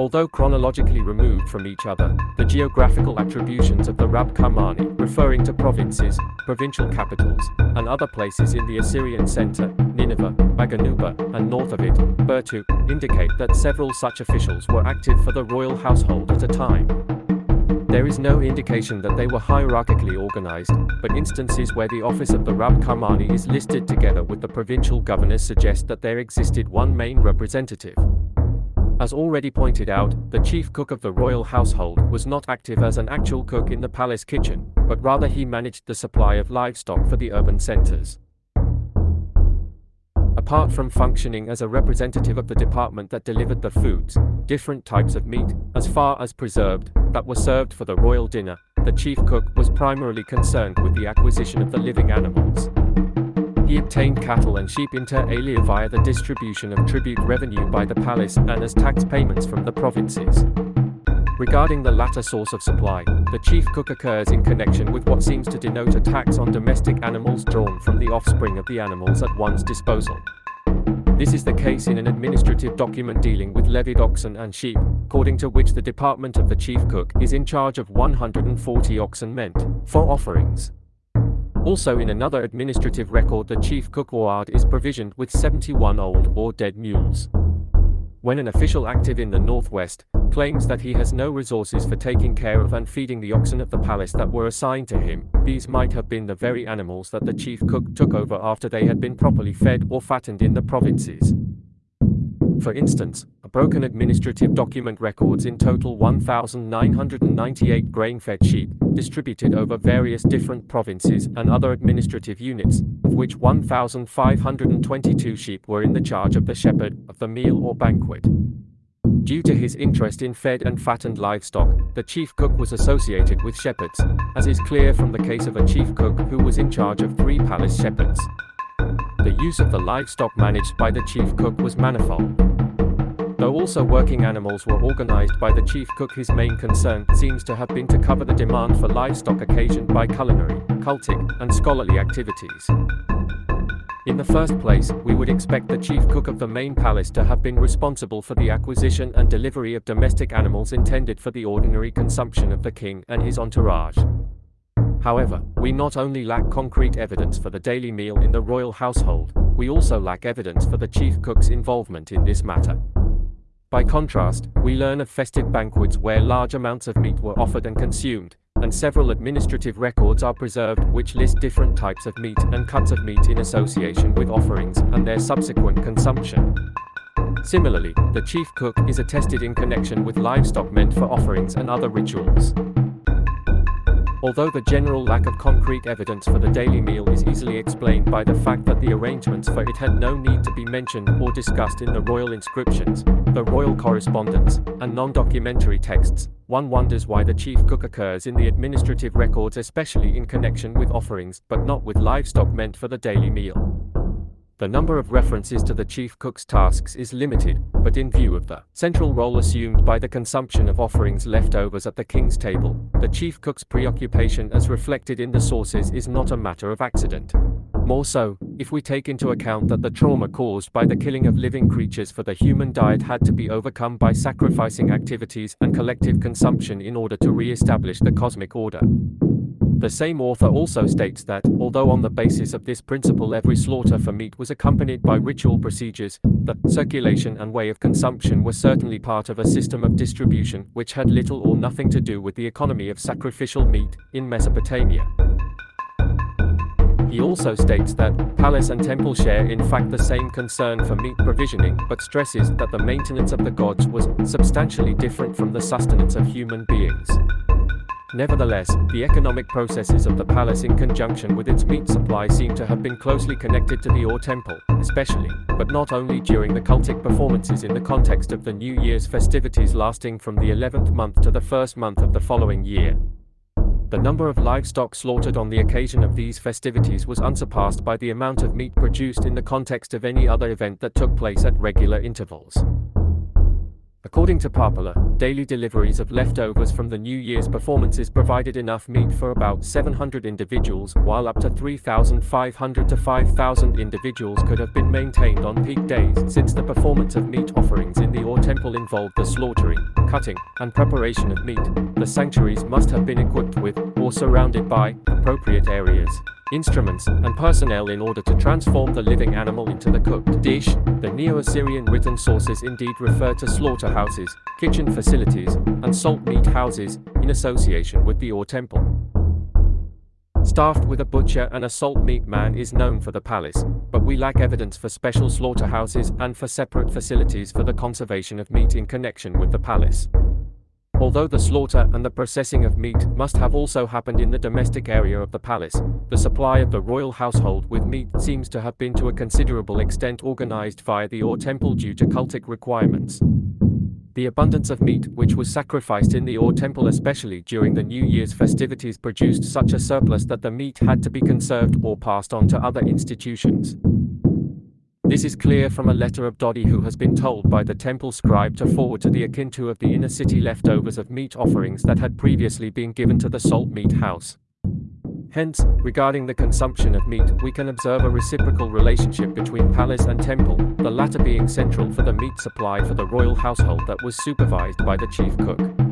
Although chronologically removed from each other, the geographical attributions of the Rab Kamani, referring to provinces, provincial capitals, and other places in the Assyrian center, Nineveh, Maganuba, and north of it, Bertu, indicate that several such officials were active for the royal household at a time. There is no indication that they were hierarchically organized, but instances where the office of the Rab Kamani is listed together with the provincial governors suggest that there existed one main representative. As already pointed out, the chief cook of the royal household was not active as an actual cook in the palace kitchen, but rather he managed the supply of livestock for the urban centers. Apart from functioning as a representative of the department that delivered the foods, different types of meat, as far as preserved, that were served for the royal dinner, the chief cook was primarily concerned with the acquisition of the living animals. He obtained cattle and sheep inter alia via the distribution of tribute revenue by the palace and as tax payments from the provinces. Regarding the latter source of supply, the chief cook occurs in connection with what seems to denote a tax on domestic animals drawn from the offspring of the animals at one's disposal. This is the case in an administrative document dealing with levied oxen and sheep, according to which the department of the chief cook is in charge of 140 oxen meant for offerings. Also in another administrative record the chief cook ward is provisioned with 71 old or dead mules. When an official active in the northwest claims that he has no resources for taking care of and feeding the oxen of the palace that were assigned to him, these might have been the very animals that the chief cook took over after they had been properly fed or fattened in the provinces. For instance, broken administrative document records in total 1,998 grain-fed sheep, distributed over various different provinces and other administrative units, of which 1,522 sheep were in the charge of the shepherd of the meal or banquet. Due to his interest in fed and fattened livestock, the chief cook was associated with shepherds, as is clear from the case of a chief cook who was in charge of three palace shepherds. The use of the livestock managed by the chief cook was manifold. Also working animals were organized by the chief cook his main concern seems to have been to cover the demand for livestock occasioned by culinary, cultic, and scholarly activities. In the first place, we would expect the chief cook of the main palace to have been responsible for the acquisition and delivery of domestic animals intended for the ordinary consumption of the king and his entourage. However, we not only lack concrete evidence for the daily meal in the royal household, we also lack evidence for the chief cook's involvement in this matter. By contrast, we learn of festive banquets where large amounts of meat were offered and consumed, and several administrative records are preserved which list different types of meat and cuts of meat in association with offerings and their subsequent consumption. Similarly, the chief cook is attested in connection with livestock meant for offerings and other rituals. Although the general lack of concrete evidence for the daily meal is easily explained by the fact that the arrangements for it had no need to be mentioned or discussed in the royal inscriptions, the royal correspondence, and non-documentary texts, one wonders why the chief cook occurs in the administrative records especially in connection with offerings, but not with livestock meant for the daily meal. The number of references to the chief cook's tasks is limited, but in view of the central role assumed by the consumption of offerings leftovers at the king's table, the chief cook's preoccupation as reflected in the sources is not a matter of accident. More so, if we take into account that the trauma caused by the killing of living creatures for the human diet had to be overcome by sacrificing activities and collective consumption in order to re-establish the cosmic order. The same author also states that, although on the basis of this principle every slaughter for meat was accompanied by ritual procedures, the circulation and way of consumption were certainly part of a system of distribution which had little or nothing to do with the economy of sacrificial meat in Mesopotamia. He also states that palace and temple share in fact the same concern for meat provisioning, but stresses that the maintenance of the gods was substantially different from the sustenance of human beings. Nevertheless, the economic processes of the palace in conjunction with its meat supply seem to have been closely connected to the Ur temple, especially, but not only during the cultic performances in the context of the New Year's festivities lasting from the 11th month to the first month of the following year. The number of livestock slaughtered on the occasion of these festivities was unsurpassed by the amount of meat produced in the context of any other event that took place at regular intervals. According to Parpola, daily deliveries of leftovers from the New Year's performances provided enough meat for about 700 individuals, while up to 3,500 to 5,000 individuals could have been maintained on peak days. Since the performance of meat offerings in the Or temple involved the slaughtering, cutting, and preparation of meat, the sanctuaries must have been equipped with, or surrounded by, appropriate areas instruments, and personnel in order to transform the living animal into the cooked dish. The Neo-Assyrian written sources indeed refer to slaughterhouses, kitchen facilities, and salt meat houses, in association with the Or temple. Staffed with a butcher and a salt meat man is known for the palace, but we lack evidence for special slaughterhouses and for separate facilities for the conservation of meat in connection with the palace. Although the slaughter and the processing of meat must have also happened in the domestic area of the palace, the supply of the royal household with meat seems to have been to a considerable extent organized via the Or temple due to cultic requirements. The abundance of meat which was sacrificed in the Or temple especially during the New Year's festivities produced such a surplus that the meat had to be conserved or passed on to other institutions. This is clear from a letter of Dodi who has been told by the temple scribe to forward to the Akitu of the inner city leftovers of meat offerings that had previously been given to the salt meat house. Hence, regarding the consumption of meat, we can observe a reciprocal relationship between palace and temple, the latter being central for the meat supply for the royal household that was supervised by the chief cook.